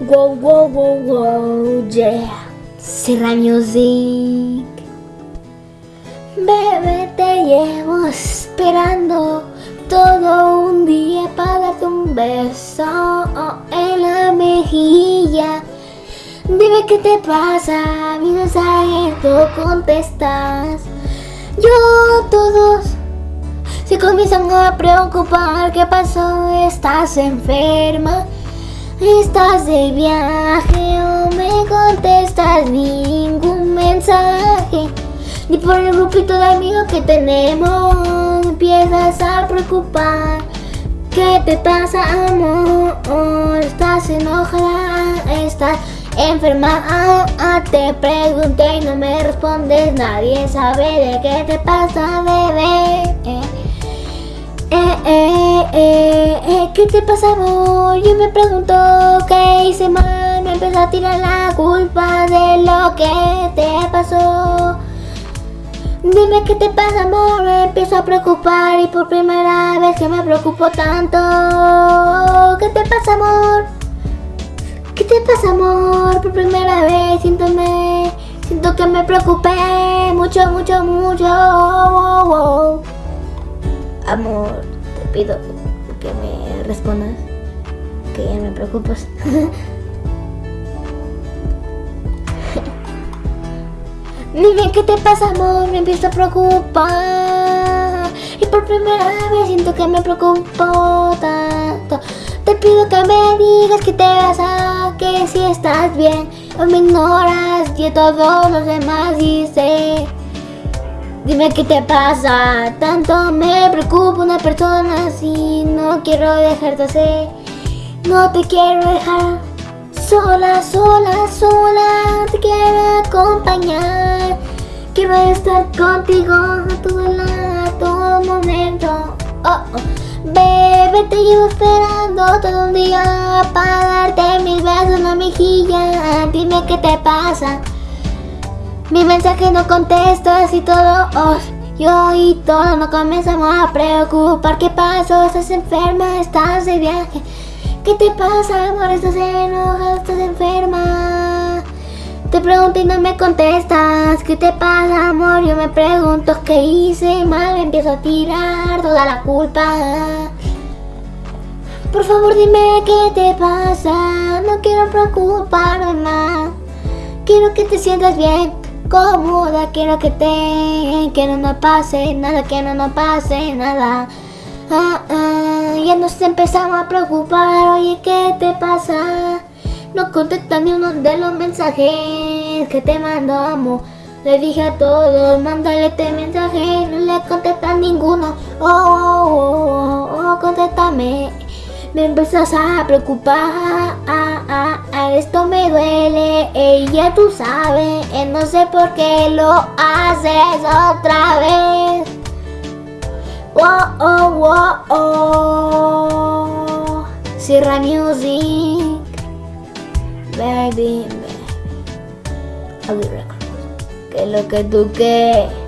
Wow, wow, wow, wow, yeah. Sierra Music. Bebé, te llevo esperando todo un día para darte un beso en la mejilla. Dime qué te pasa, mi mensaje contestas. Yo todos se comienzan a preocupar. ¿Qué pasó? ¿Estás enferma? ¿Estás de viaje o me contestas ningún mensaje? Ni por el grupito de amigos que tenemos empiezas a preocupar. ¿Qué te pasa, amor? ¿Estás enojada? ¿Estás enferma? Ah, te pregunté y no me respondes. Nadie sabe de qué te pasa, bebé. Eh, eh, ¿qué te pasa amor? Yo me pregunto qué hice mal, me empezó a tirar la culpa de lo que te pasó. Dime qué te pasa amor, me empiezo a preocupar y por primera vez que me preocupo tanto. ¿Qué te pasa amor? ¿Qué te pasa amor? Por primera vez siento, siento que me preocupé mucho, mucho, mucho. Amor, te pido respondas, que ya me preocupas. Dime qué te pasa, amor, me empiezo a preocupar. Y por primera vez siento que me preocupo tanto. Te pido que me digas qué te pasa, que si estás bien o me ignoras y todos los demás dice. Dime qué te pasa, tanto me preocupa una persona así, no quiero dejarte así, no te quiero dejar sola, sola, sola, te quiero acompañar, quiero estar contigo a todo, a todo momento, oh, oh. Bebé, te llevo esperando todo un día para darte mis besos en la mejilla, dime qué te pasa. Mi mensaje no contestas y todo oh, Yo y todo nos comenzamos a preocupar ¿Qué pasó? ¿Estás enferma? ¿Estás de viaje? ¿Qué te pasa, amor? ¿Estás enojada? ¿Estás enferma? Te pregunto y no me contestas ¿Qué te pasa, amor? Yo me pregunto ¿Qué hice mal? empiezo a tirar toda la culpa Por favor dime qué te pasa No quiero preocuparme más Quiero que te sientas bien cómoda, quiero que te, que no nos pase nada, que no nos pase nada. Ah, ah, ya nos empezamos a preocupar, oye, ¿qué te pasa? No contesta ni uno de los mensajes que te mandamos. Le dije a todos, mándale este mensaje, no le contesta ninguno. Oh, oh, oh, oh, oh contéstame me empezas a preocupar, ah, ah, ah, esto me duele, ella tú sabes, eh, no sé por qué lo haces otra vez. Oh, oh, oh, oh. Sierra Music, baby, baby. que lo que tú quieres.